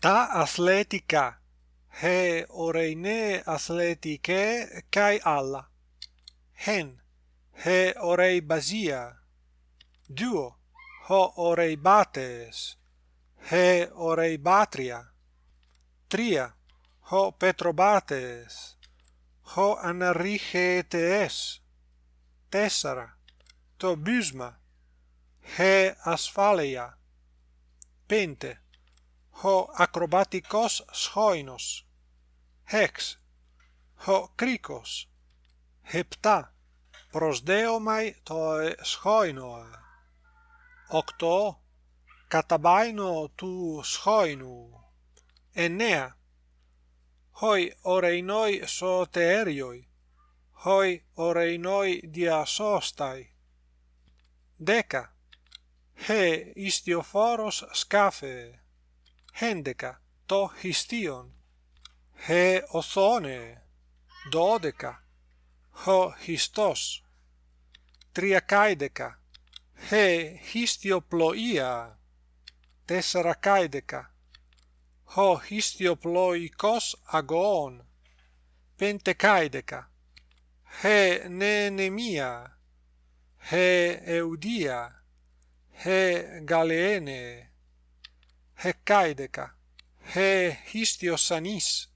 τα αθλέτικα, χε ωραινέ athletike καί άλλα. Χεν, χε orei basia. Δύο, χω orei bates. Χε orei batria. Τρία, χω petrobates. Χω αναρρίχετες. Τέσσερα, το μπύσμα, χε ασφάλεια. Πέντε, ho acrobaticos schoinos, hex, ho krikos, hepta, prosdeomai toi schoinoa, octo, katabaino tu schoinu, enea, hoi oreinoi soterioi, hoi oreinoi dia sostai deca, he istioforos scafe hendeca to histion. He othone dodeca ho histos. Triacaideca he histioploia. Tessaracaideca ho histioploikos agon. Pentecaideca he nenemia. He eudia. He galeene hecaideca he histiosanis.